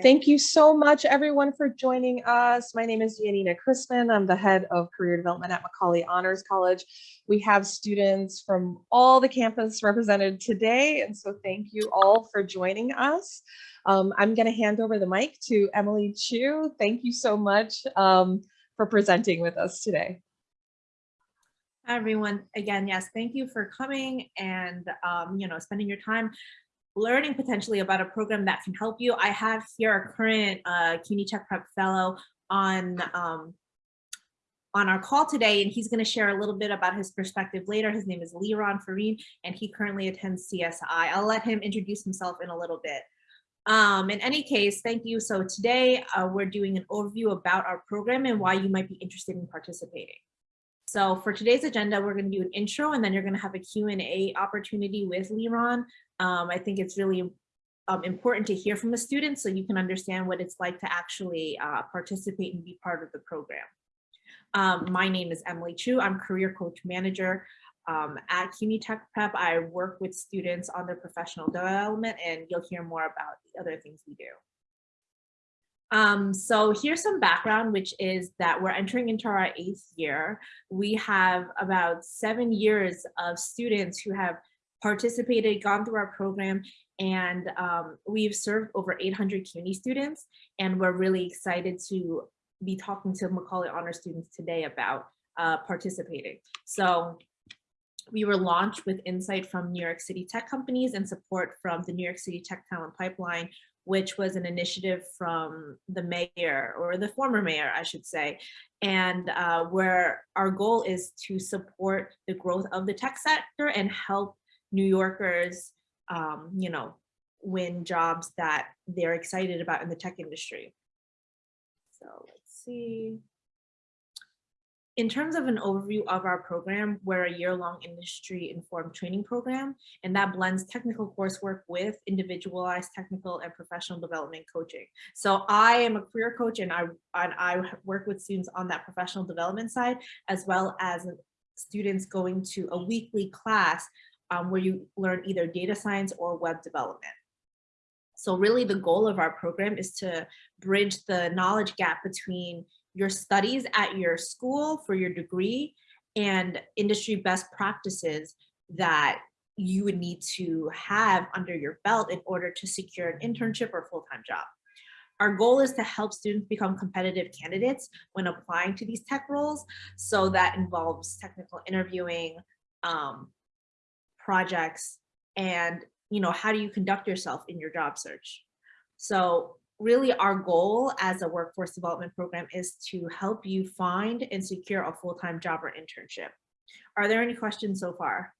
Thank you so much, everyone, for joining us. My name is Janina Chrisman. I'm the head of career development at Macaulay Honors College. We have students from all the campus represented today, and so thank you all for joining us. Um, I'm going to hand over the mic to Emily Chu. Thank you so much um, for presenting with us today. Hi, everyone. Again, yes, thank you for coming and, um, you know, spending your time learning potentially about a program that can help you. I have here a current uh, CUNY Tech Prep Fellow on um, on our call today, and he's going to share a little bit about his perspective later. His name is Liron Farine, and he currently attends CSI. I'll let him introduce himself in a little bit. Um, in any case, thank you. So today uh, we're doing an overview about our program and why you might be interested in participating. So for today's agenda, we're going to do an intro and then you're going to have a Q&A opportunity with Liron. Um, I think it's really um, important to hear from the students so you can understand what it's like to actually uh, participate and be part of the program. Um, my name is Emily Chu. I'm career coach manager um, at CUNY Tech Prep. I work with students on their professional development and you'll hear more about the other things we do. Um, so here's some background, which is that we're entering into our eighth year. We have about seven years of students who have participated, gone through our program, and um, we've served over 800 CUNY students, and we're really excited to be talking to Macaulay Honor students today about uh, participating. So we were launched with insight from New York City tech companies and support from the New York City Tech Talent Pipeline, which was an initiative from the mayor or the former mayor, I should say, and uh, where our goal is to support the growth of the tech sector and help New Yorkers, um, you know, win jobs that they're excited about in the tech industry. So let's see in terms of an overview of our program, we're a year-long industry-informed training program, and that blends technical coursework with individualized technical and professional development coaching. So I am a career coach, and I, and I work with students on that professional development side, as well as students going to a weekly class um, where you learn either data science or web development. So really the goal of our program is to bridge the knowledge gap between your studies at your school for your degree and industry best practices that you would need to have under your belt in order to secure an internship or full-time job. Our goal is to help students become competitive candidates when applying to these tech roles. So that involves technical interviewing, um, projects, and you know, how do you conduct yourself in your job search? So really our goal as a workforce development program is to help you find and secure a full-time job or internship. Are there any questions so far?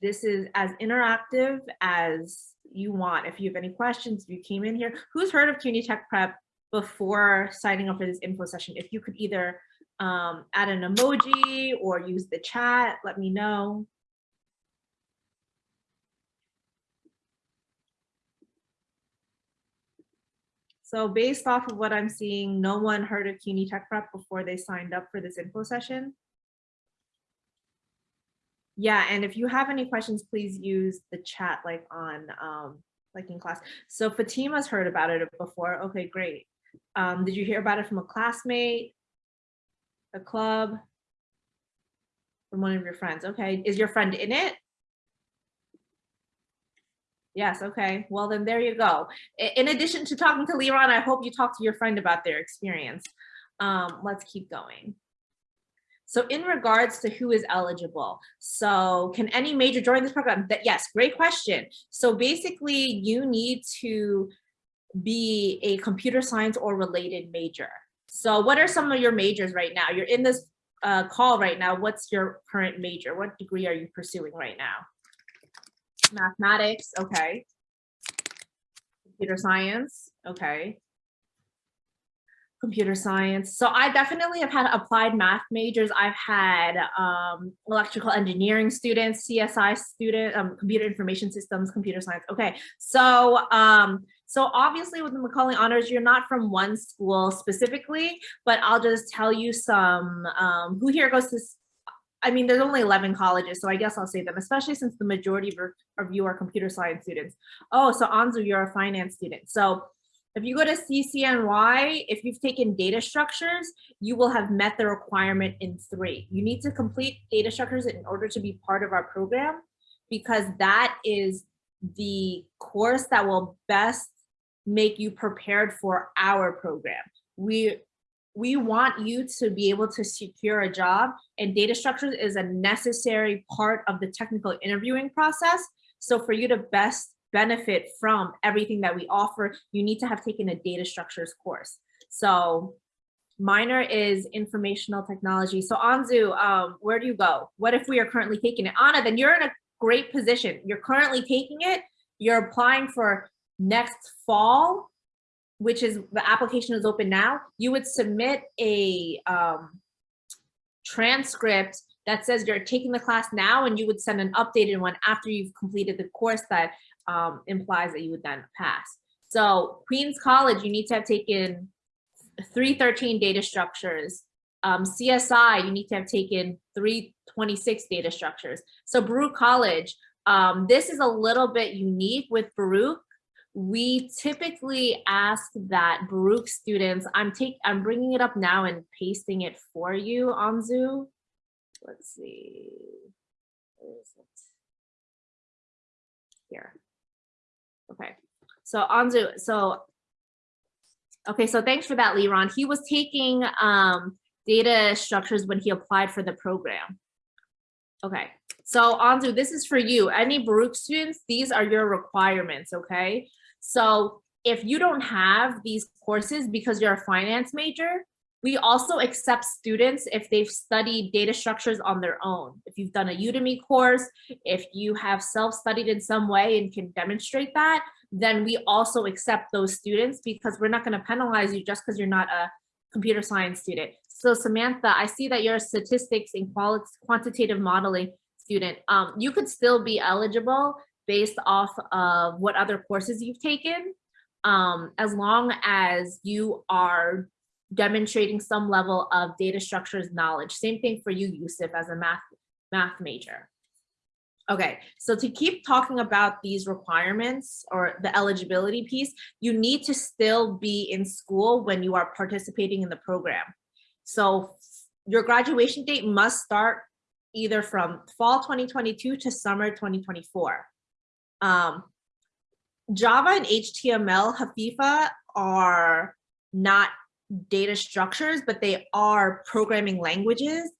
This is as interactive as you want. If you have any questions, if you came in here, who's heard of CUNY Tech Prep before signing up for this info session? If you could either um, add an emoji or use the chat, let me know. So based off of what I'm seeing, no one heard of CUNY Tech Prep before they signed up for this info session. Yeah, and if you have any questions, please use the chat like on um, like in class. So Fatima's heard about it before. Okay, great. Um, did you hear about it from a classmate, a club, from one of your friends? Okay, is your friend in it? Yes, okay. Well, then there you go. In addition to talking to Liron, I hope you talk to your friend about their experience. Um, let's keep going. So in regards to who is eligible, so can any major join this program? That Yes, great question. So basically you need to be a computer science or related major. So what are some of your majors right now? You're in this uh, call right now. What's your current major? What degree are you pursuing right now? Mathematics, okay. Computer science, okay. Computer science. So I definitely have had applied math majors. I've had um, electrical engineering students, CSI student, um, computer information systems, computer science. Okay, so um, so obviously with the Macaulay Honors, you're not from one school specifically, but I'll just tell you some, um, who here goes to I mean, there's only 11 colleges, so I guess I'll say them, especially since the majority of you are computer science students. Oh, so Anzu, you're a finance student. So if you go to CCNY, if you've taken data structures, you will have met the requirement in three. You need to complete data structures in order to be part of our program because that is the course that will best make you prepared for our program. We we want you to be able to secure a job and data structures is a necessary part of the technical interviewing process. So for you to best benefit from everything that we offer, you need to have taken a data structures course. So minor is informational technology. So Anzu, um, where do you go? What if we are currently taking it? Anna, then you're in a great position. You're currently taking it. You're applying for next fall which is the application is open now, you would submit a um, transcript that says you're taking the class now and you would send an updated one after you've completed the course that um, implies that you would then pass. So Queens College, you need to have taken 313 data structures. Um, CSI, you need to have taken 326 data structures. So Baruch College, um, this is a little bit unique with Baruch we typically ask that Baruch students, I'm take, I'm bringing it up now and pasting it for you, Anzu. Let's see, where is it? Here. Okay, so Anzu, so, okay, so thanks for that, Liron. He was taking um, data structures when he applied for the program. Okay, so Anzu, this is for you. Any Baruch students, these are your requirements, okay? So if you don't have these courses because you're a finance major, we also accept students if they've studied data structures on their own. If you've done a Udemy course, if you have self-studied in some way and can demonstrate that, then we also accept those students because we're not gonna penalize you just because you're not a computer science student. So Samantha, I see that you're a statistics and quantitative modeling student. Um, you could still be eligible based off of what other courses you've taken, um, as long as you are demonstrating some level of data structures knowledge. Same thing for you, Yusuf, as a math, math major. Okay, so to keep talking about these requirements or the eligibility piece, you need to still be in school when you are participating in the program. So your graduation date must start either from fall 2022 to summer 2024. Um, Java and HTML, Hafifa are not data structures, but they are programming languages.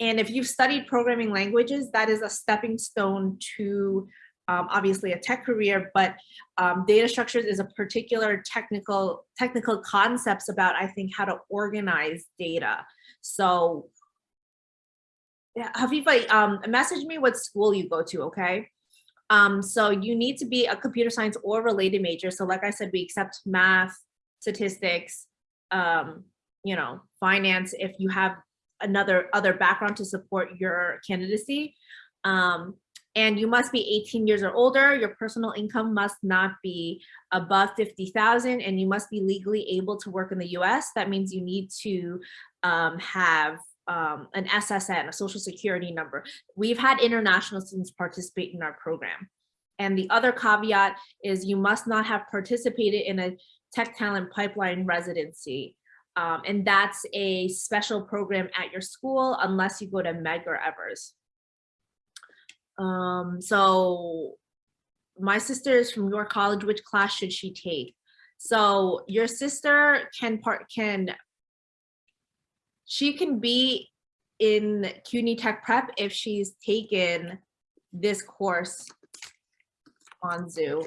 And if you've studied programming languages, that is a stepping stone to um, obviously a tech career, but um, data structures is a particular technical technical concepts about, I think, how to organize data. So yeah, Hafifa, um, message me what school you go to, okay? Um, so you need to be a computer science or related major. So like I said, we accept math, statistics, um, you know, finance if you have another other background to support your candidacy. Um, and you must be 18 years or older. Your personal income must not be above 50,000 and you must be legally able to work in the US. That means you need to um, have um, an SSN, a social security number. We've had international students participate in our program. And the other caveat is you must not have participated in a tech talent pipeline residency. Um, and that's a special program at your school unless you go to Medgar Evers. Um, so my sister is from your college, which class should she take? So your sister can part can she can be in CUNY Tech Prep if she's taken this course on Zoom.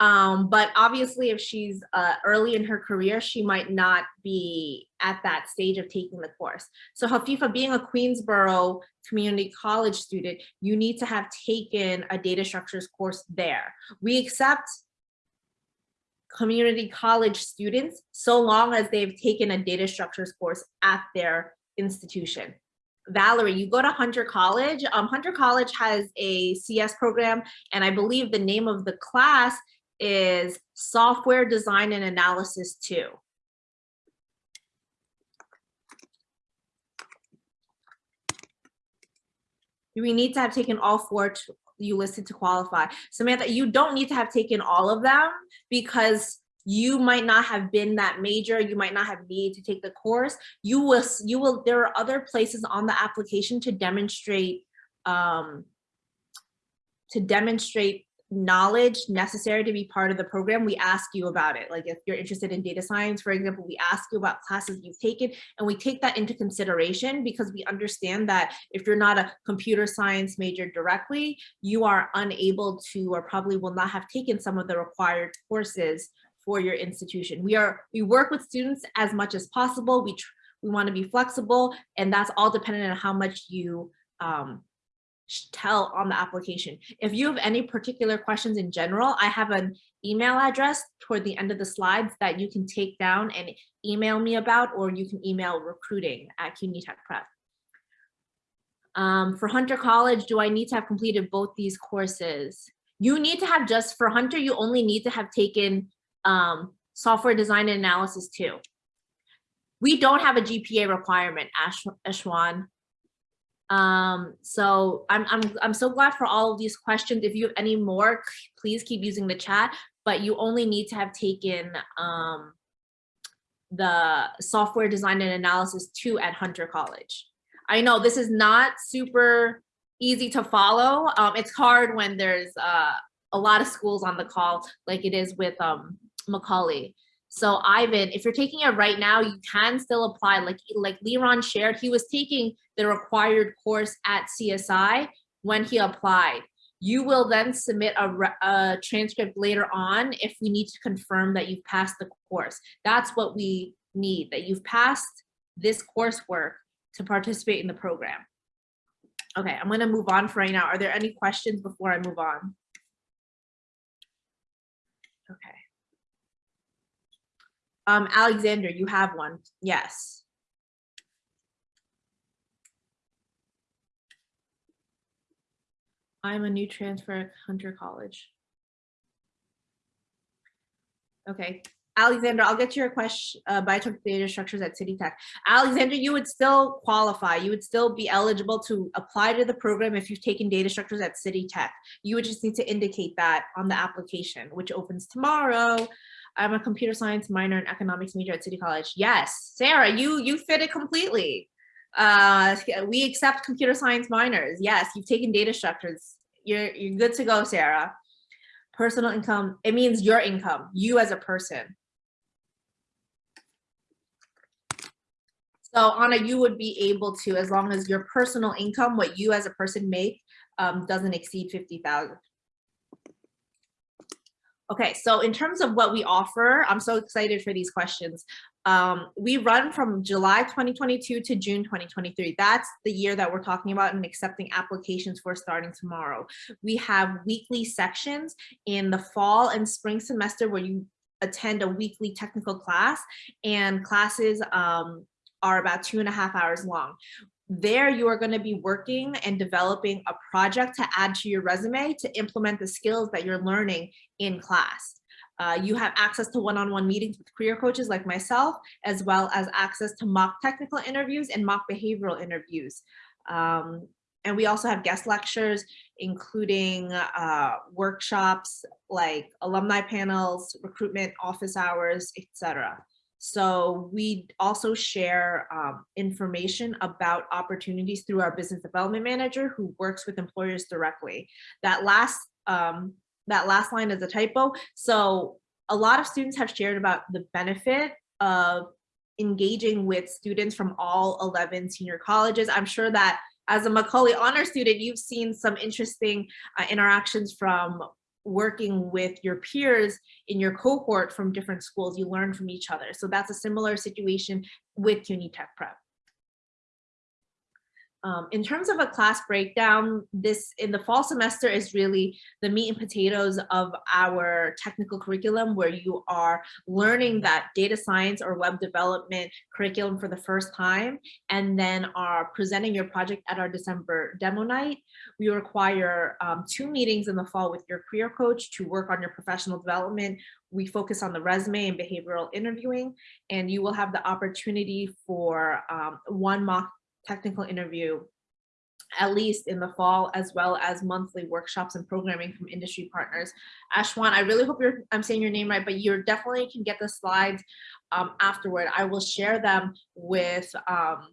Um, but obviously, if she's uh, early in her career, she might not be at that stage of taking the course. So Hafifa, being a Queensborough Community College student, you need to have taken a data structures course there. We accept community college students so long as they've taken a data structures course at their institution. Valerie, you go to Hunter College. Um, Hunter College has a CS program, and I believe the name of the class is Software Design and Analysis 2. We need to have taken all four you listed to qualify. Samantha, you don't need to have taken all of them because you might not have been that major, you might not have needed to take the course. You will, you will, there are other places on the application to demonstrate, um, to demonstrate knowledge necessary to be part of the program, we ask you about it. Like if you're interested in data science, for example, we ask you about classes you've taken and we take that into consideration because we understand that if you're not a computer science major directly, you are unable to or probably will not have taken some of the required courses for your institution. We are, we work with students as much as possible. We, we want to be flexible and that's all dependent on how much you um, tell on the application. If you have any particular questions in general, I have an email address toward the end of the slides that you can take down and email me about, or you can email recruiting at CUNY Tech Prep. Um, for Hunter College, do I need to have completed both these courses? You need to have just, for Hunter, you only need to have taken um, software design and analysis too. We don't have a GPA requirement, Ash, Ashwan. Um, so I'm, I'm, I'm so glad for all of these questions. If you have any more, please keep using the chat, but you only need to have taken, um, the software design and analysis two at Hunter College. I know this is not super easy to follow. Um, it's hard when there's, uh, a lot of schools on the call, like it is with, um, Macaulay. So Ivan, if you're taking it right now, you can still apply. Like like Liron shared, he was taking the required course at CSI when he applied. You will then submit a, a transcript later on if we need to confirm that you've passed the course. That's what we need, that you've passed this coursework to participate in the program. Okay, I'm gonna move on for right now. Are there any questions before I move on? Okay. Um, Alexander, you have one. Yes. I'm a new transfer at Hunter College. Okay, Alexander, I'll get to your question, uh, took data structures at City Tech. Alexander, you would still qualify. You would still be eligible to apply to the program if you've taken data structures at City Tech. You would just need to indicate that on the application, which opens tomorrow. I'm a computer science minor and economics major at City College. Yes, Sarah, you you fit it completely. Uh, we accept computer science minors. Yes, you've taken data structures. You're you're good to go, Sarah. Personal income, it means your income, you as a person. So Anna, you would be able to, as long as your personal income, what you as a person make, um, doesn't exceed fifty thousand. Okay, so in terms of what we offer, I'm so excited for these questions. Um, we run from July 2022 to June 2023. That's the year that we're talking about and accepting applications for starting tomorrow. We have weekly sections in the fall and spring semester where you attend a weekly technical class and classes um, are about two and a half hours long. There, you are going to be working and developing a project to add to your resume to implement the skills that you're learning in class. Uh, you have access to one-on-one meetings with career coaches like myself, as well as access to mock technical interviews and mock behavioral interviews. Um, and we also have guest lectures, including uh, workshops like alumni panels, recruitment office hours, etc. So we also share um, information about opportunities through our business development manager who works with employers directly. That last um, that last line is a typo. So a lot of students have shared about the benefit of engaging with students from all 11 senior colleges. I'm sure that as a Macaulay honor student, you've seen some interesting uh, interactions from working with your peers in your cohort from different schools. You learn from each other. So that's a similar situation with CUNY Tech Prep. Um, in terms of a class breakdown, this in the fall semester is really the meat and potatoes of our technical curriculum where you are learning that data science or web development curriculum for the first time and then are presenting your project at our December demo night. We require um, two meetings in the fall with your career coach to work on your professional development. We focus on the resume and behavioral interviewing, and you will have the opportunity for um, one mock technical interview at least in the fall, as well as monthly workshops and programming from industry partners. Ashwan, I really hope you're, I'm saying your name right, but you definitely can get the slides um, afterward. I will share them with, um,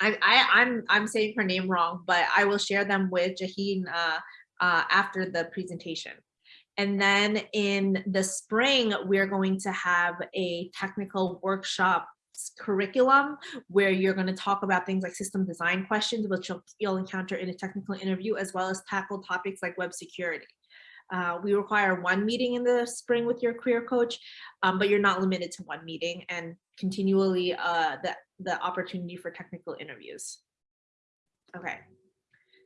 I, I, I'm, I'm saying her name wrong, but I will share them with Jaheen uh, uh, after the presentation. And then in the spring, we're going to have a technical workshop curriculum where you're going to talk about things like system design questions, which you'll, you'll encounter in a technical interview, as well as tackle topics like web security. Uh, we require one meeting in the spring with your career coach, um, but you're not limited to one meeting and continually uh, the, the opportunity for technical interviews. Okay.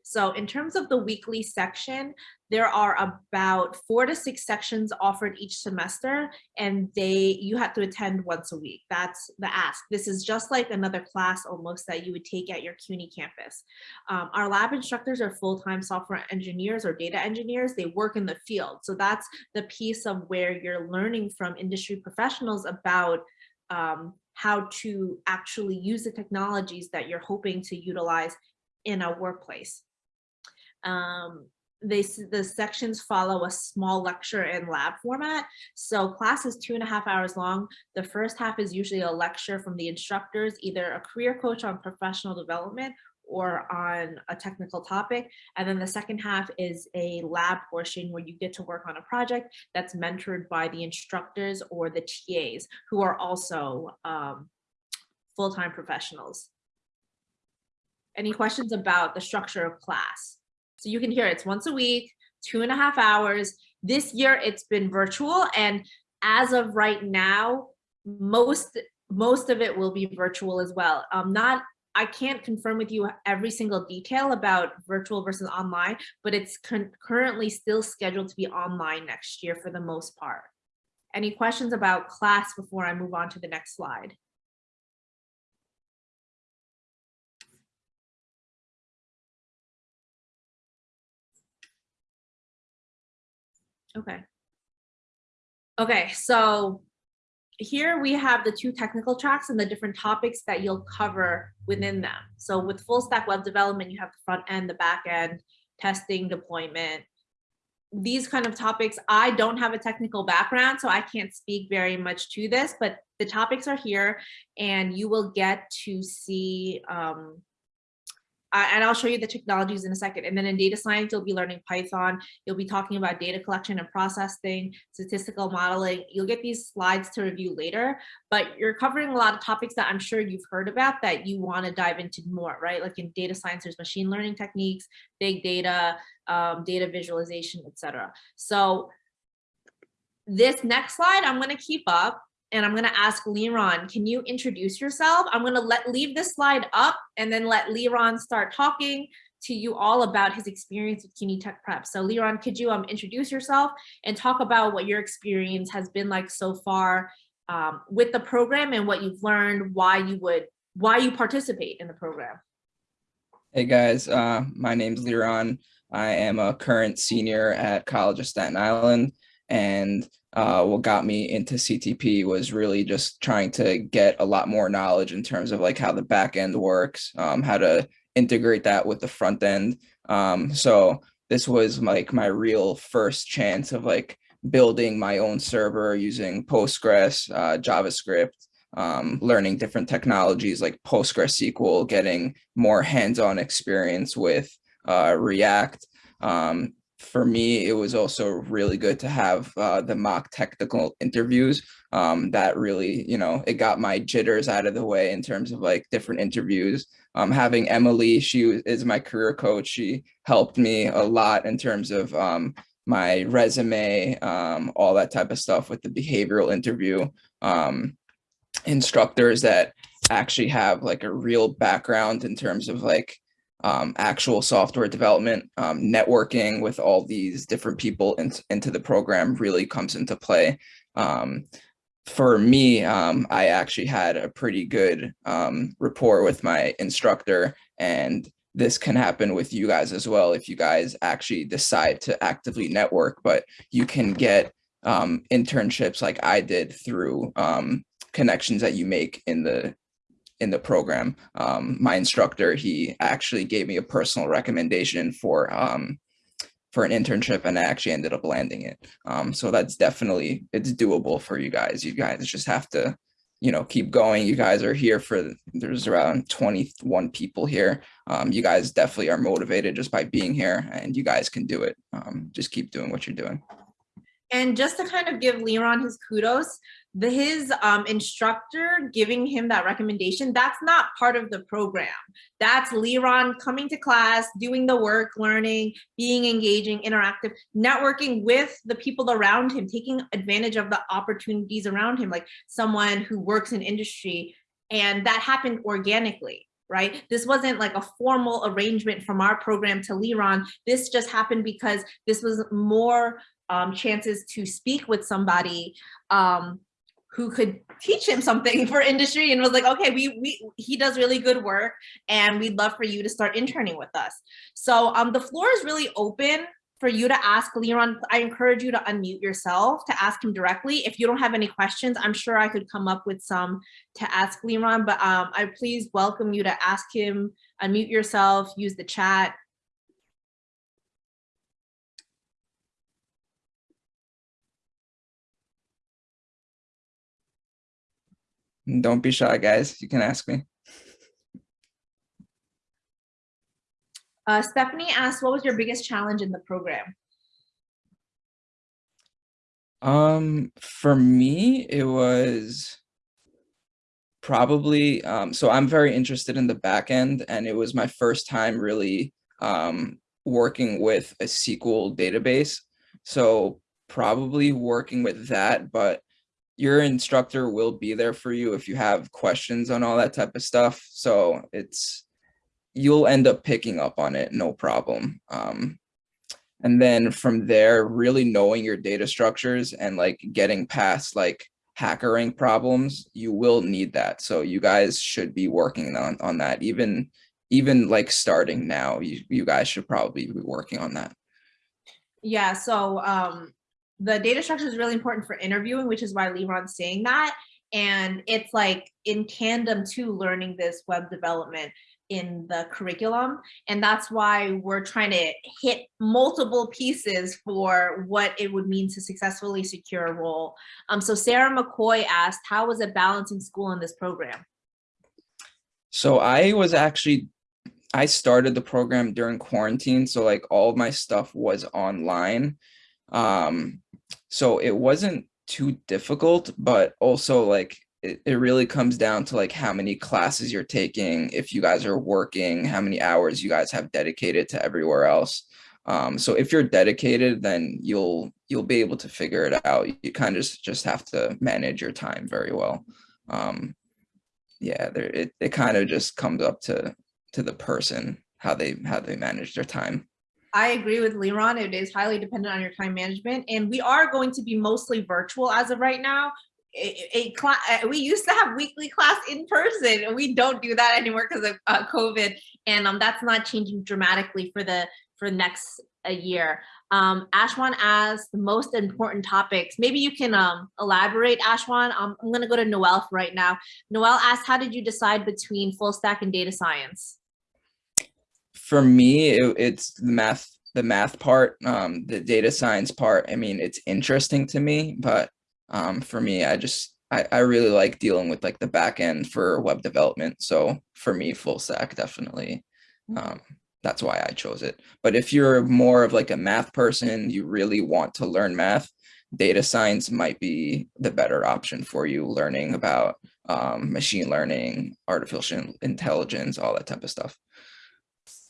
So in terms of the weekly section, there are about four to six sections offered each semester and they you have to attend once a week. That's the ask. This is just like another class almost that you would take at your CUNY campus. Um, our lab instructors are full-time software engineers or data engineers. They work in the field. So that's the piece of where you're learning from industry professionals about um, how to actually use the technologies that you're hoping to utilize in a workplace. Um, they the sections follow a small lecture and lab format. So class is two and a half hours long. The first half is usually a lecture from the instructors, either a career coach on professional development or on a technical topic. And then the second half is a lab portion where you get to work on a project that's mentored by the instructors or the TAs who are also um, full-time professionals. Any questions about the structure of class? So you can hear it's once a week, two and a half hours. This year it's been virtual and as of right now, most most of it will be virtual as well. Um, not I can't confirm with you every single detail about virtual versus online, but it's currently still scheduled to be online next year for the most part. Any questions about class before I move on to the next slide? Okay. Okay, so here we have the two technical tracks and the different topics that you'll cover within them. So with full stack web development, you have the front end, the back end, testing, deployment. These kind of topics, I don't have a technical background, so I can't speak very much to this, but the topics are here and you will get to see um, uh, and I'll show you the technologies in a second. And then in data science, you'll be learning Python. You'll be talking about data collection and processing, statistical modeling. You'll get these slides to review later, but you're covering a lot of topics that I'm sure you've heard about that you want to dive into more, right? Like in data science, there's machine learning techniques, big data, um, data visualization, etc. So this next slide, I'm going to keep up and I'm gonna ask Liron, can you introduce yourself? I'm gonna let leave this slide up and then let Liron start talking to you all about his experience with CUNY Tech Prep. So Liron, could you um, introduce yourself and talk about what your experience has been like so far um, with the program and what you've learned, why you would, why you participate in the program? Hey guys, uh, my name's Liron. I am a current senior at College of Staten Island and uh, what got me into CTP was really just trying to get a lot more knowledge in terms of like how the back end works, um, how to integrate that with the front end. Um, so this was like my real first chance of like building my own server using Postgres, uh, JavaScript, um, learning different technologies like PostgreSQL, getting more hands-on experience with uh, React, um, for me, it was also really good to have uh, the mock technical interviews. Um, that really, you know, it got my jitters out of the way in terms of like different interviews. Um, having Emily, she is my career coach. She helped me a lot in terms of um, my resume, um, all that type of stuff with the behavioral interview. Um, instructors that actually have like a real background in terms of like um, actual software development, um, networking with all these different people in, into the program really comes into play. Um, for me, um, I actually had a pretty good um, rapport with my instructor and this can happen with you guys as well if you guys actually decide to actively network, but you can get um, internships like I did through connections that you make in the in the program. Um, my instructor, he actually gave me a personal recommendation for um, for an internship and I actually ended up landing it. Um, so that's definitely, it's doable for you guys. You guys just have to, you know, keep going. You guys are here for, there's around 21 people here. Um, you guys definitely are motivated just by being here and you guys can do it. Um, just keep doing what you're doing. And just to kind of give Liron his kudos, the his um, instructor giving him that recommendation, that's not part of the program. That's Liron coming to class, doing the work, learning, being engaging, interactive, networking with the people around him, taking advantage of the opportunities around him, like someone who works in industry. And that happened organically right? This wasn't like a formal arrangement from our program to Liron. This just happened because this was more um, chances to speak with somebody um, who could teach him something for industry and was like, okay, we, we he does really good work and we'd love for you to start interning with us. So um, the floor is really open for you to ask Liron. I encourage you to unmute yourself to ask him directly. If you don't have any questions, I'm sure I could come up with some to ask Liron, but um, I please welcome you to ask him, unmute yourself, use the chat, Don't be shy, guys. You can ask me. Uh, Stephanie asked, what was your biggest challenge in the program? Um, for me, it was probably, um, so I'm very interested in the back end and it was my first time really um, working with a SQL database. So probably working with that, but your instructor will be there for you if you have questions on all that type of stuff. So it's, you'll end up picking up on it, no problem. Um, and then from there, really knowing your data structures and like getting past like HackerRank problems, you will need that. So you guys should be working on, on that. Even, even like starting now, you, you guys should probably be working on that. Yeah, so um, the data structure is really important for interviewing, which is why Liron's saying that. And it's like in tandem to learning this web development in the curriculum. And that's why we're trying to hit multiple pieces for what it would mean to successfully secure a role. Um, so Sarah McCoy asked, how was it balancing school in this program? So I was actually, I started the program during quarantine. So like all my stuff was online. Um, so it wasn't too difficult, but also like it, it really comes down to like how many classes you're taking, if you guys are working, how many hours you guys have dedicated to everywhere else. Um, so if you're dedicated, then you'll you'll be able to figure it out. You kind of just, just have to manage your time very well. Um, yeah, there it, it kind of just comes up to to the person how they how they manage their time. I agree with Liron. It is highly dependent on your time management. And we are going to be mostly virtual as of right now. A, a class, uh, we used to have weekly class in person and we don't do that anymore because of uh, COVID. And um, that's not changing dramatically for the for next a year. Um, Ashwan asked the most important topics. Maybe you can um, elaborate, Ashwan. Um, I'm going to go to Noel right now. Noel asked, how did you decide between full stack and data science? For me, it, it's the math, the math part, um, the data science part. I mean, it's interesting to me, but um, for me, I just, I, I really like dealing with like the back end for web development. So for me, full stack, definitely. Um, that's why I chose it. But if you're more of like a math person, you really want to learn math, data science might be the better option for you learning about um, machine learning, artificial intelligence, all that type of stuff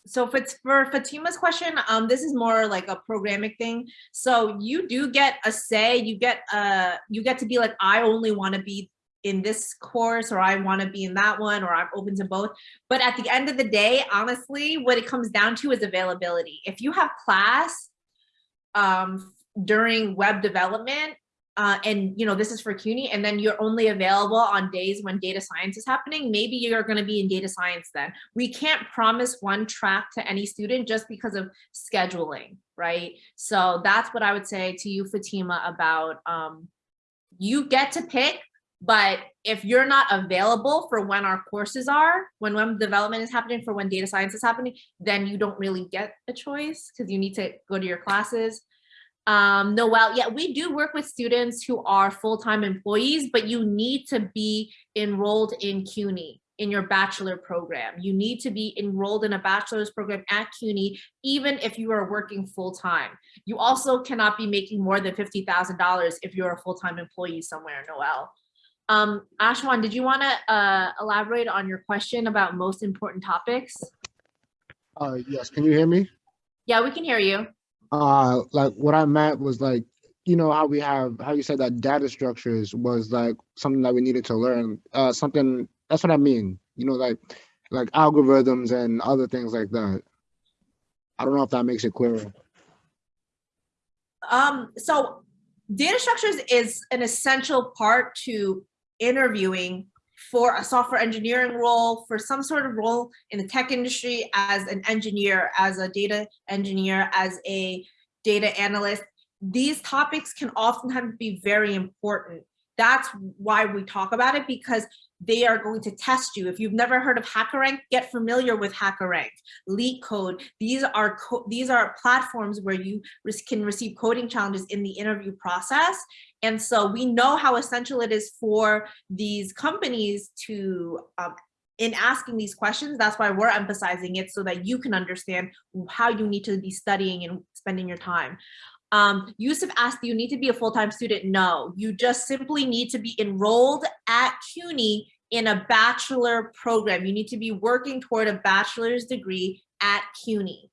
so if it's for Fatima's question, um, this is more like a programming thing. So you do get a say, you get uh you get to be like, I only want to be in this course or I want to be in that one or I'm open to both. But at the end of the day, honestly, what it comes down to is availability. If you have class um, during web development, uh, and you know this is for CUNY, and then you're only available on days when data science is happening, maybe you're going to be in data science then. We can't promise one track to any student just because of scheduling, right? So that's what I would say to you, Fatima, about um, you get to pick But if you're not available for when our courses are, when web development is happening, for when data science is happening, then you don't really get a choice because you need to go to your classes. Um, Noel, yeah, we do work with students who are full-time employees, but you need to be enrolled in CUNY in your bachelor program. You need to be enrolled in a bachelor's program at CUNY, even if you are working full-time. You also cannot be making more than $50,000 if you're a full-time employee somewhere, Noel. Um, Ashwan, did you want to uh, elaborate on your question about most important topics? Uh, yes, can you hear me? Yeah, we can hear you. Uh, like what I meant was like, you know, how we have, how you said that data structures was like something that we needed to learn. Uh, something, that's what I mean, you know, like, like algorithms and other things like that. I don't know if that makes it clearer. Um, so data structures is an essential part to interviewing for a software engineering role, for some sort of role in the tech industry as an engineer, as a data engineer, as a data analyst. These topics can oftentimes be very important. That's why we talk about it because they are going to test you. If you've never heard of HackerRank, get familiar with HackerRank, LeetCode. These are co these are platforms where you can receive coding challenges in the interview process. And so we know how essential it is for these companies to, um, in asking these questions, that's why we're emphasizing it so that you can understand how you need to be studying and spending your time. Um, Yusuf asked, do you need to be a full-time student? No, you just simply need to be enrolled at CUNY in a bachelor program. You need to be working toward a bachelor's degree at CUNY.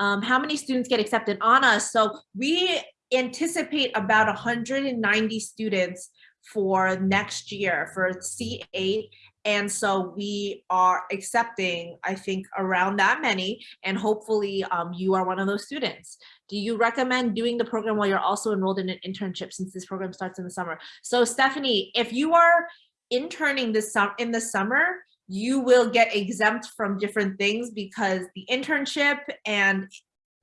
Um, how many students get accepted on us? So we anticipate about 190 students for next year for C8. And so we are accepting, I think, around that many, and hopefully um, you are one of those students. Do you recommend doing the program while you're also enrolled in an internship since this program starts in the summer? So Stephanie, if you are interning this in the summer, you will get exempt from different things because the internship and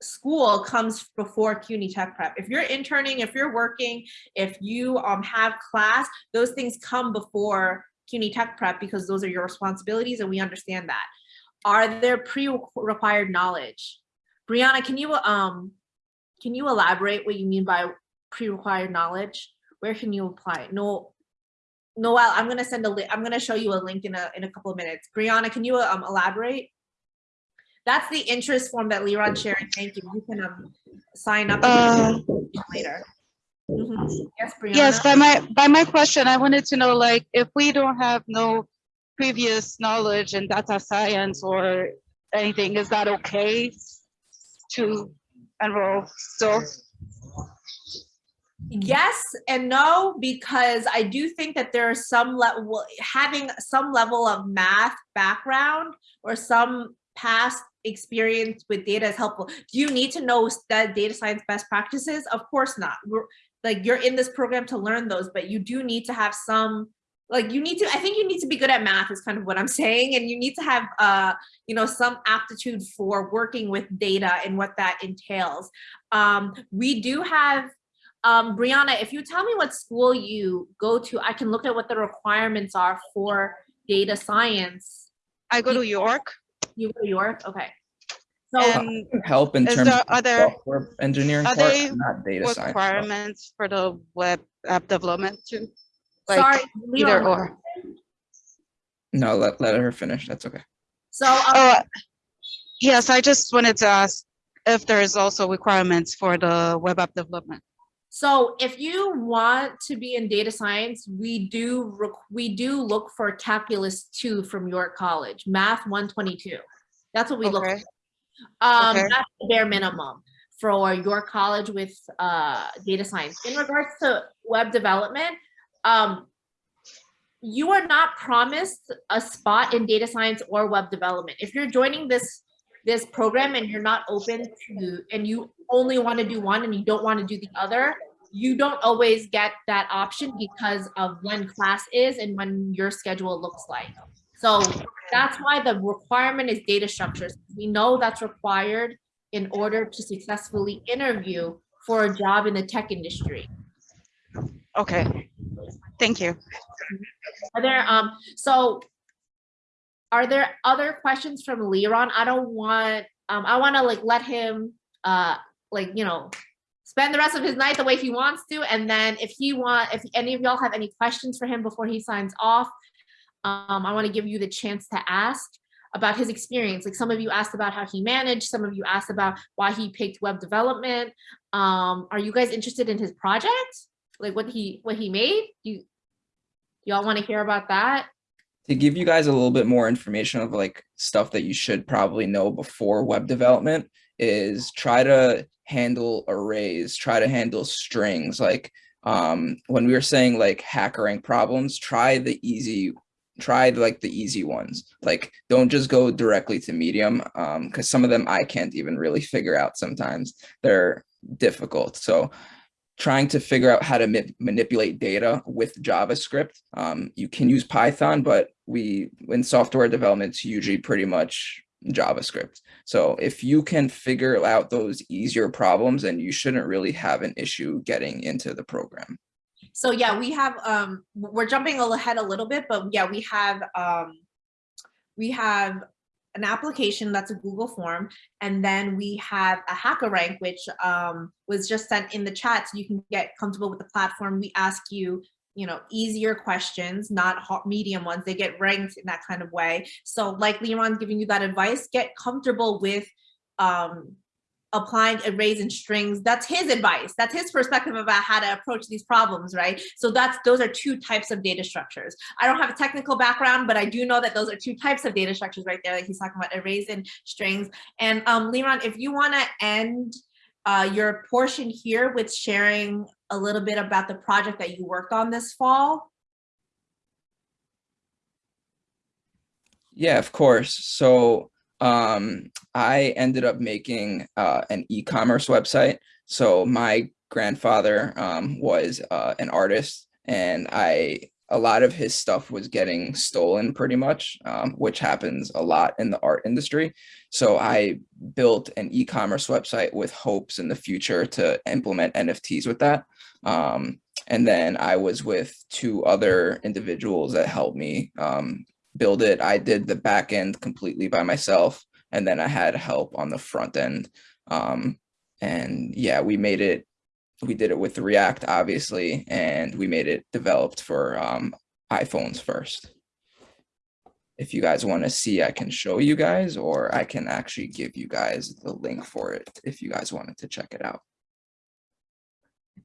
school comes before CUNY Tech Prep. If you're interning, if you're working, if you um, have class, those things come before CUNY Tech Prep because those are your responsibilities and we understand that. Are there pre-required knowledge? Brianna, can you um can you elaborate what you mean by pre-required knowledge? Where can you apply it? No, Noel, I'm gonna send a link. I'm gonna show you a link in a in a couple of minutes. Brianna, can you um elaborate? That's the interest form that Liron shared. Thank you. You can um sign up Uh, later. Mhm. Yes, Brianna. Yes, by my, by my question, I wanted to know, like, if we don't have no previous knowledge in data science or anything, is that okay to enroll still? Yes and no, because I do think that there are some level, having some level of math background or some past experience with data is helpful. Do you need to know that data science best practices? Of course not. We're like, you're in this program to learn those, but you do need to have some, like you need to, I think you need to be good at math is kind of what I'm saying. And you need to have, uh, you know, some aptitude for working with data and what that entails. Um, we do have um, Brianna, if you tell me what school you go to, I can look at what the requirements are for data science. I go to York You go to York, okay. So and help in terms there of other software engineering are part, they not data science. requirements for the web app development too? Like sorry, either Leon. or. No, let, let her finish. That's okay. So um, Oh, yes, I just wanted to ask if there is also requirements for the web app development. So if you want to be in data science, we do rec- we do look for calculus two from York College, math 122. That's what we look Okay. for. Um, Okay. that's the bare minimum for York College with uh, data science. In regards to web development, um, you are not promised a spot in data science or web development. If you're joining this this program and you're not open to and you only want to do one and you don't want to do the other, you don't always get that option because of when class is and when your schedule looks like. So that's why the requirement is data structures. We know that's required in order to successfully interview for a job in the tech industry. Okay, Thank you. Are there, um, so are there other questions from Liron? I don't want, um, I want to like let him, uh, like, you know, spend the rest of his night the way he wants to. And then if he want, if any of y'all have any questions for him before he signs off, um, I want to give you the chance to ask about his experience. Like some of you asked about how he managed, some of you asked about why he picked web development. Um, are you guys interested in his project? Like what he, what he made? You, y'all want to hear about that? to give you guys a little bit more information of like stuff that you should probably know before web development is try to handle arrays, try to handle strings. Like um, when we were saying like HackerRank problems, try the easy, try like the easy ones. Like don't just go directly to medium um, because some of them I can't even really figure out sometimes. They're difficult. So trying to figure out how to ma manipulate data with JavaScript. Um, you can use Python, but we in software development, it's usually pretty much JavaScript. So if you can figure out those easier problems, then you shouldn't really have an issue getting into the program. So yeah, we have, um, we're jumping ahead a little bit, but yeah, we have, um, we have an application that's a Google form, and then we have a HackerRank, which um, was just sent in the chat so you can get comfortable with the platform. We ask you, you know, easier questions, not hot medium ones. They get ranked in that kind of way. So like Liron's giving you that advice, get comfortable with um, applying arrays and strings. That's his advice. That's his perspective about how to approach these problems right? So that's those are two types of data structures. I don't have a technical background but i do know that those are two types of data structures right there that he's talking about arrays and strings. And um if you want to end uh, your portion here with sharing a little bit about the project that you worked on this fall. Yeah, of course. So um, I ended up making uh, an e-commerce website. So my grandfather um, was uh, an artist and I a lot of his stuff was getting stolen pretty much, um, which happens a lot in the art industry. So I built an e-commerce website with hopes in the future to implement NFTs with that. Um, and then I was with two other individuals that helped me um, build it. I did the back end completely by myself. And then I had help on the front end. Um, and yeah, we made it, we did it with React, obviously, and we made it developed for um, iPhones first. If you guys want to see, I can show you guys, or I can actually give you guys the link for it if you guys wanted to check it out.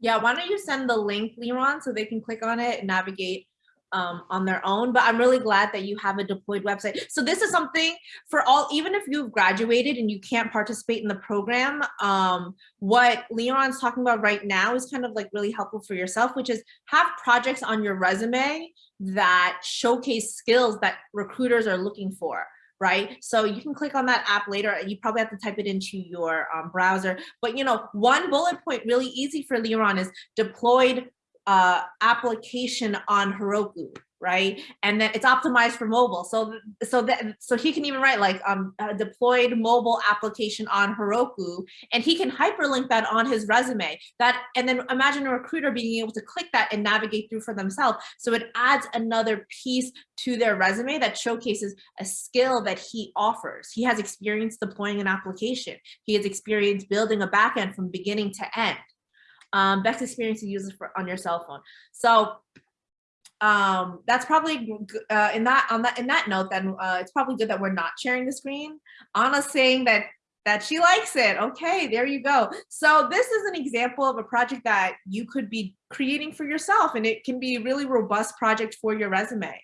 yeah why don't you send the link Liron so they can click on it and navigate um, on their own, but I'm really glad that you have a deployed website. So this is something for all, even if you've graduated and you can't participate in the program, um, what Liron's talking about right now is kind of like really helpful for yourself, which is have projects on your resume that showcase skills that recruiters are looking for right? So you can click on that app later. You probably have to type it into your um, browser. But you know, one bullet point really easy for Liron is deployed uh, application on Heroku, right? And then it's optimized for mobile. So so that so he can even write like um deployed mobile application on Heroku, and he can hyperlink that on his resume. That and then imagine a recruiter being able to click that and navigate through for themselves. So it adds another piece to their resume that showcases a skill that he offers. He has experience deploying an application. He has experience building a backend from beginning to end um, best experience to use it for on your cell phone. So um, that's probably uh, in that on that in that note, then uh, it's probably good that we're not sharing the screen. Anna's saying that that she likes it. Okay, there you go. So this is an example of a project that you could be creating for yourself, and it can be a really robust project for your resume.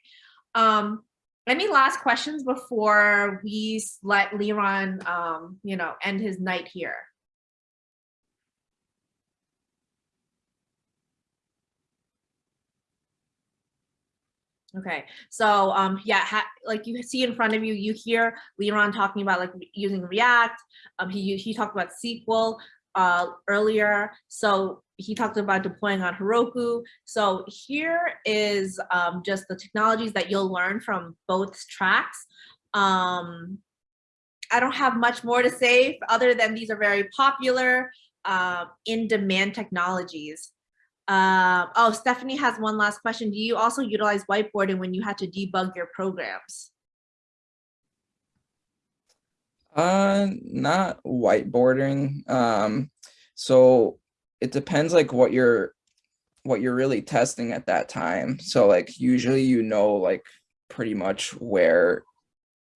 Um, any last questions before we let Liron, um, you know, end his night here? Okay, so um, yeah, like you see in front of you, you hear Liron talking about like using React. Um, he he talked about SQL uh, earlier, so he talked about deploying on Heroku. So here is um, just the technologies that you'll learn from both tracks. Um, I don't have much more to say other than these are very popular uh, in-demand technologies. Uh, oh, Stephanie has one last question. Do you also utilize whiteboarding when you had to debug your programs? Uh, not whiteboarding. Um, so it depends like what you're what you're really testing at that time. So like usually you know like pretty much where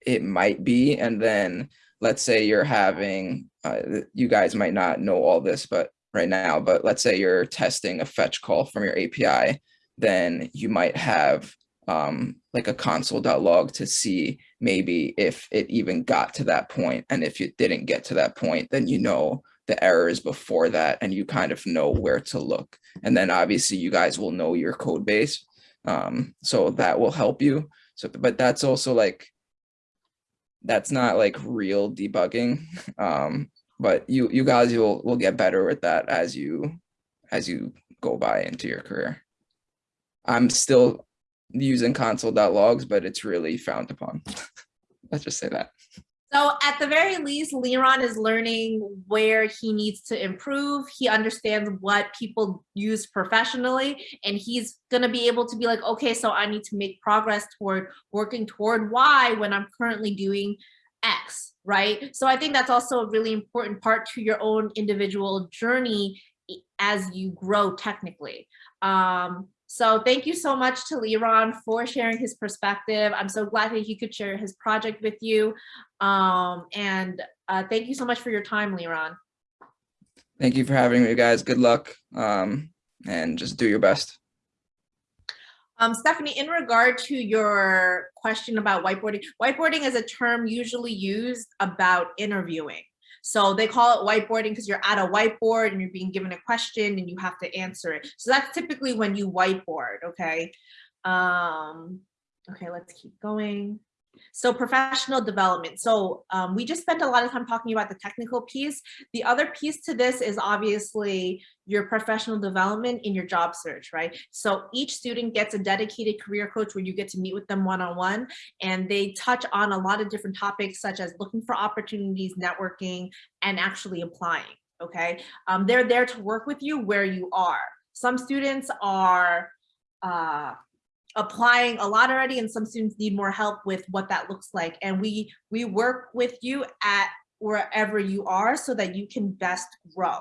it might be and then let's say you're having uh, you guys might not know all this but right now but let's say you're testing a fetch call from your API then you might have um, like a console.log to see maybe if it even got to that point. and if it didn't get to that point then you know the errors before that and you kind of know where to look and then obviously you guys will know your code base um, so that will help you so but that's also like that's not like real debugging um, but you you guys will will get better with that as you as you go by into your career. I'm still using console.logs but it's really frowned upon. Let's just say that. So at the very least, Liron is learning where he needs to improve. He understands what people use professionally, and he's gonna be able to be like, okay, so I need to make progress toward working toward Y when I'm currently doing X, right? So I think that's also a really important part to your own individual journey as you grow technically. Um, so thank you so much to Liron for sharing his perspective. I'm so glad that he could share his project with you. Um, and uh, thank you so much for your time, Liron. thank you for having me guys good luck um, and just do your best Um, Stephanie, in regard to your question about whiteboarding, whiteboarding is a term usually used about interviewing. So they call it whiteboarding because you're at a whiteboard and you're being given a question and you have to answer it. So that's typically when you whiteboard, okay? Um, okay, let's keep going. So professional development. So um, we just spent a lot of time talking about the technical piece. The other piece to this is obviously your professional development in your job search, right? So each student gets a dedicated career coach where you get to meet with them one-on-one and they touch on a lot of different topics such as looking for opportunities, networking, and actually applying, okay? Um, they're there to work with you where you are. Some students are uh, applying a lot already and some students need more help with what that looks like. And we, we work with you at wherever you are so that you can best grow.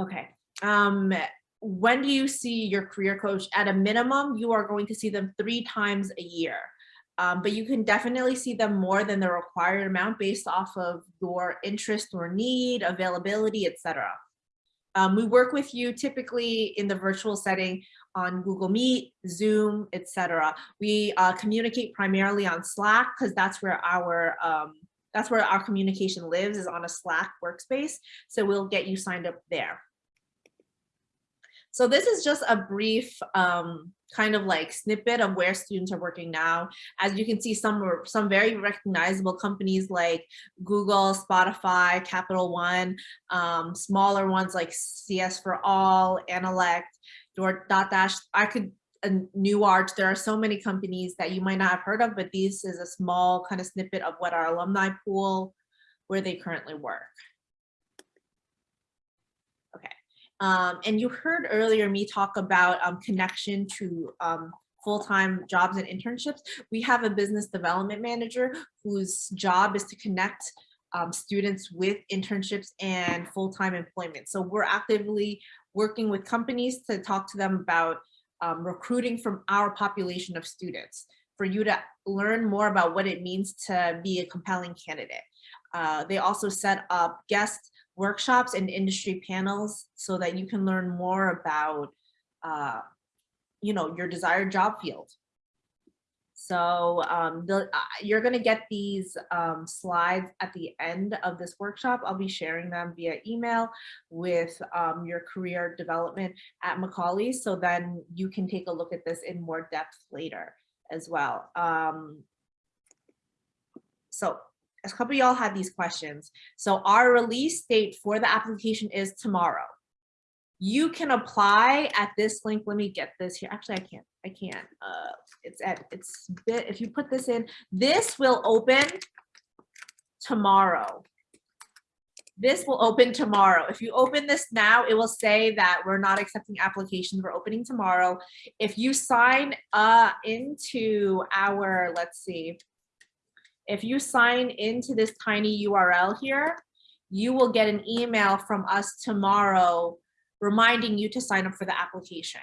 Okay. Um, when do you see your career coach? At a minimum, you are going to see them three times a year. Um, but you can definitely see them more than the required amount based off of your interest or need, availability, etc. Um, we work with you typically in the virtual setting on Google Meet, Zoom, etc. We uh, communicate primarily on Slack because that's where our um, that's where our communication lives is on a Slack workspace. So we'll get you signed up there. So this is just a brief um, kind of like snippet of where students are working now. As you can see, some some very recognizable companies like Google, Spotify, Capital One, um, smaller ones like CS for All, Analect, Dotdash. I could uh, New Arch. There are so many companies that you might not have heard of, but this is a small kind of snippet of what our alumni pool, where they currently work. Okay. Um, and you heard earlier me talk about um, connection to um, full-time jobs and internships. We have a business development manager whose job is to connect um, students with internships and full-time employment. So we're actively working with companies to talk to them about um, recruiting from our population of students for you to learn more about what it means to be a compelling candidate. Uh, they also set up guest workshops and industry panels so that you can learn more about, uh, you know, your desired job field. So um, the, uh, you're gonna get these um, slides at the end of this workshop. I'll be sharing them via email with um, your career development at Macaulay. So then you can take a look at this in more depth later as well. Um, so a couple of y'all had these questions. So our release date for the application is tomorrow. You can apply at this link. Let me get this here. Actually, I can't. I can't. Uh, it's at it's bit. If you put this in, this will open tomorrow. this will open tomorrow. If you open this now, it will say that we're not accepting applications. We're opening tomorrow. If you sign uh, into our, let's see, if you sign into this tiny URL here, you will get an email from us tomorrow reminding you to sign up for the application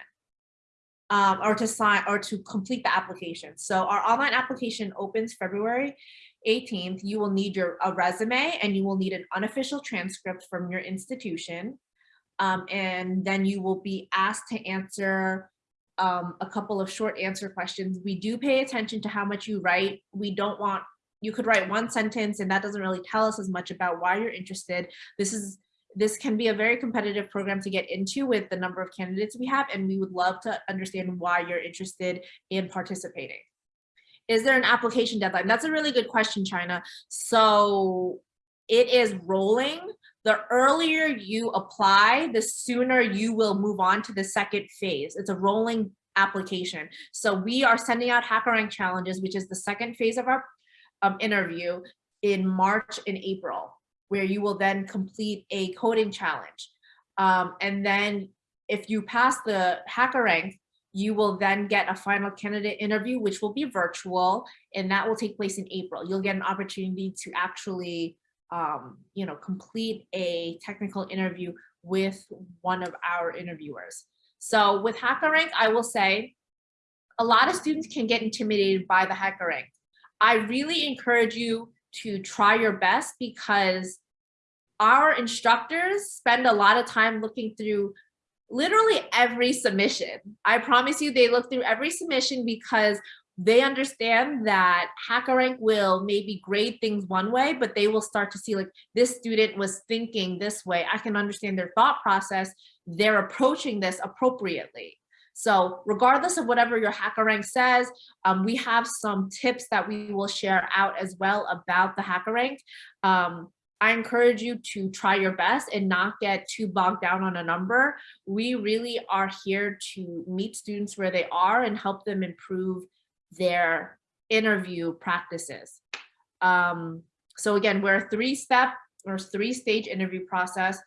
um, or to sign or to complete the application. So our online application opens February 18th. You will need your a resume and you will need an unofficial transcript from your institution. Um, and then you will be asked to answer um, a couple of short answer questions. We do pay attention to how much you write. We don't want, you could write one sentence and that doesn't really tell us as much about why you're interested. This is this can be a very competitive program to get into with the number of candidates we have, and we would love to understand why you're interested in participating. Is there an application deadline? That's a really good question, China. So it is rolling. The earlier you apply, the sooner you will move on to the second phase. It's a rolling application. So we are sending out HackerRank challenges, which is the second phase of our um, interview in March and April where you will then complete a coding challenge. Um, and then if you pass the HackerRank, you will then get a final candidate interview, which will be virtual, and that will take place in April. You'll get an opportunity to actually, um, you know, complete a technical interview with one of our interviewers. So with HackerRank, I will say a lot of students can get intimidated by the HackerRank. I really encourage you to try your best because our instructors spend a lot of time looking through literally every submission. I promise you they look through every submission because they understand that HackerRank will maybe grade things one way, but they will start to see like this student was thinking this way. I can understand their thought process. They're approaching this appropriately. So regardless of whatever your HackerRank says, um, we have some tips that we will share out as well about the HackerRank. Um, I encourage you to try your best and not get too bogged down on a number. We really are here to meet students where they are and help them improve their interview practices. Um, so again, we're a three-step or three-stage interview process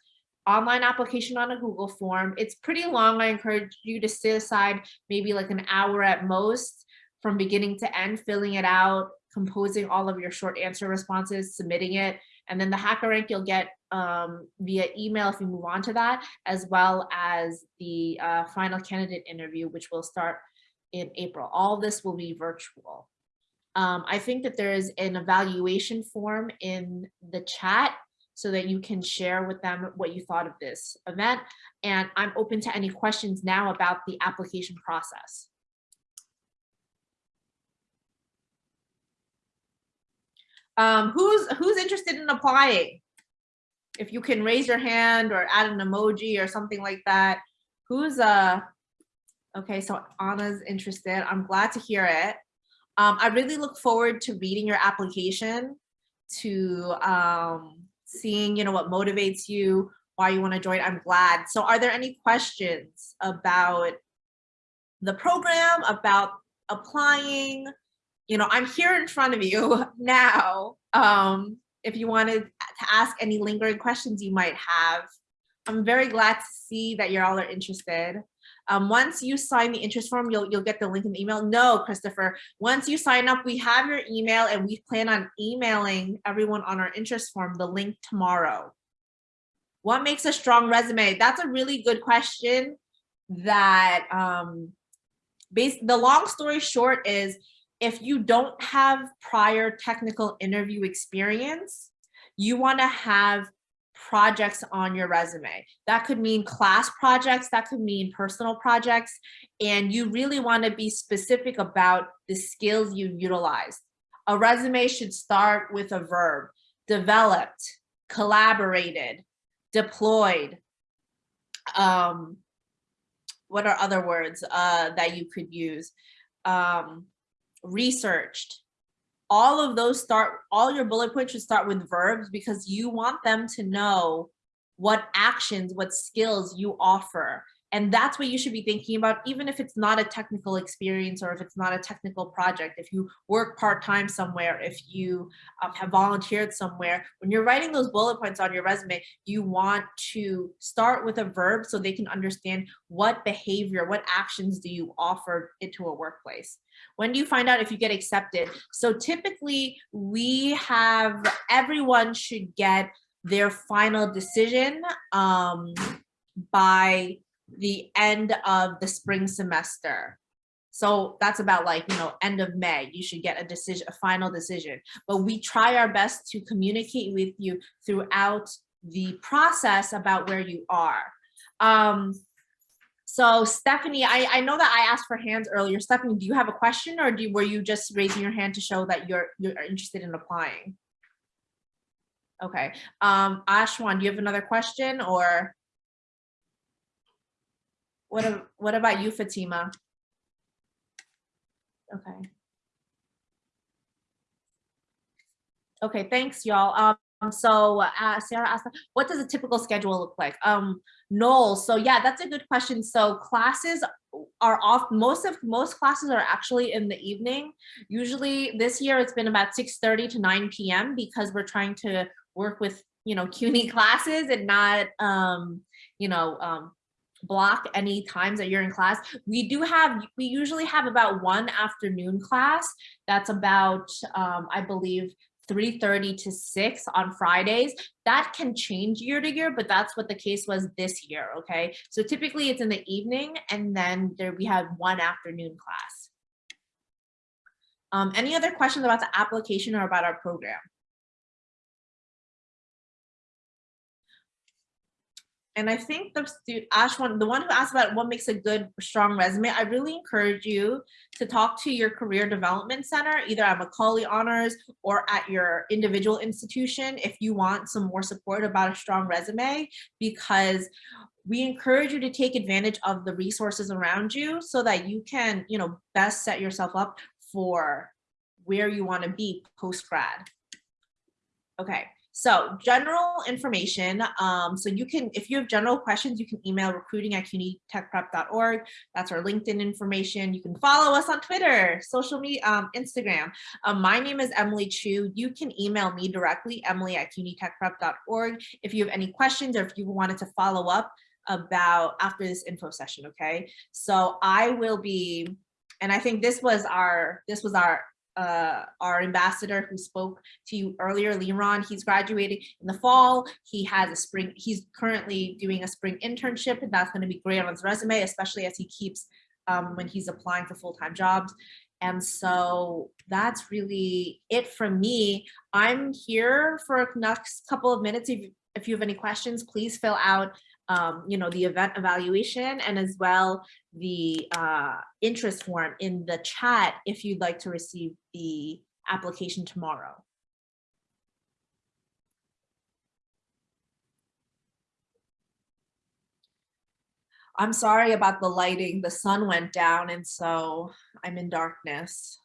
online application on a Google form. It's pretty long. I encourage you to sit aside maybe like an hour at most from beginning to end, filling it out, composing all of your short answer responses, submitting it. And then the HackerRank you'll get um, via email if you move on to that, as well as the uh, final candidate interview, which will start in April. All this will be virtual. Um, I think that there is an evaluation form in the chat so that you can share with them what you thought of this event. And I'm open to any questions now about the application process. Um, who's who's interested in applying? If you can raise your hand or add an emoji or something like that. Who's uh okay, so Anna's interested. I'm glad to hear it. Um, I really look forward to reading your application, to um, seeing you know what motivates you, why you want to join. I'm glad. So are there any questions about the program, about applying? You know, I'm here in front of you now. Um, if you wanted to ask any lingering questions you might have, I'm very glad to see that you're all are interested. Um, once you sign the interest form, you'll, you'll get the link in the email. No, Christopher, once you sign up, we have your email and we plan on emailing everyone on our interest form the link tomorrow. What makes a strong resume? That's a really good question that um, base, the long story short is if you don't have prior technical interview experience, you want to have projects on your resume. That could mean class projects, that could mean personal projects, and you really want to be specific about the skills you utilize. A resume should start with a verb, developed, collaborated, deployed. Um, what are other words uh, that you could use? Um, researched. All of those start, all your bullet points should start with verbs because you want them to know what actions, what skills you offer. And that's what you should be thinking about, even if it's not a technical experience or if it's not a technical project. If you work part-time somewhere, if you um, have volunteered somewhere, when you're writing those bullet points on your resume, you want to start with a verb so they can understand what behavior, what actions do you offer into a workplace. When do you find out if you get accepted? So typically we have, everyone should get their final decision um, by the end of the spring semester. So that's about like, you know, end of May, you should get a decision, a final decision. But we try our best to communicate with you throughout the process about where you are. Um, so Stephanie, I, I know that I asked for hands earlier. Stephanie, do you have a question or do, were you just raising your hand to show that you're, you're interested in applying? Okay, um, Ashwan, do you have another question or? What, what about you, Fatima? Okay. Okay, thanks, y'all. Um, so uh, Sarah asked, what does a typical schedule look like? Um, Noel, so yeah, that's a good question. So classes are off, most of, most classes are actually in the evening. Usually this year it's been about 6.30 to 9 p.m. because we're trying to work with, you know, CUNY classes and not, um, you know, um, block any times that you're in class. We do have, we usually have about one afternoon class. That's about, um, I believe, 3.30 to 6 on Fridays. That can change year to year, but that's what the case was this year, okay? So typically it's in the evening and then there we have one afternoon class. Um, any other questions about the application or about our program? And I think the student, Ash, one, the one who asked about what makes a good, strong resume, I really encourage you to talk to your career development center, either at Macaulay Honors or at your individual institution if you want some more support about a strong resume, because we encourage you to take advantage of the resources around you so that you can, you know, best set yourself up for where you want to be post grad. Okay, so general information. Um, so you can, if you have general questions, you can email recruiting at cunytechprep.org. That's our LinkedIn information. You can follow us on Twitter, social media, um, Instagram. Um, my name is Emily Chu. You can email me directly, emily at cunytechprep.org if you have any questions or if you wanted to follow up about after this info session, okay? So I will be, and I think this was our, this was our uh, our ambassador who spoke to you earlier, Liron, he's graduating in the fall. He has a spring, he's currently doing a spring internship and that's gonna be great on his resume, especially as he keeps um, when he's applying for full-time jobs. And so that's really it from me. I'm here for next couple of minutes. If, if you have any questions, please fill out um, you know, the event evaluation and as well the uh, interest form in the chat if you'd like to receive the application tomorrow. I'm sorry about the lighting. The sun went down and so I'm in darkness.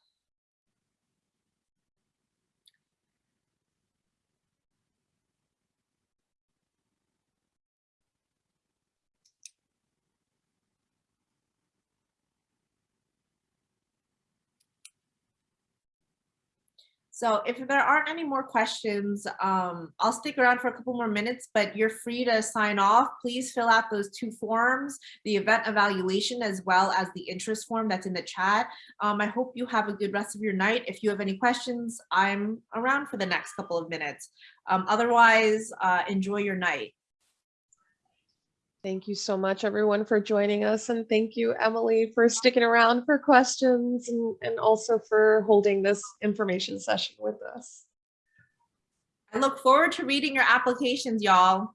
So if there aren't any more questions, um, I'll stick around for a couple more minutes, but you're free to sign off. Please fill out those two forms, the event evaluation as well as the interest form that's in the chat. Um, I hope you have a good rest of your night. If you have any questions, I'm around for the next couple of minutes. Um, otherwise, uh, enjoy your night. Thank you so much, everyone, for joining us. And thank you, Emily, for sticking around for questions and, and also for holding this information session with us. I look forward to reading your applications, y'all.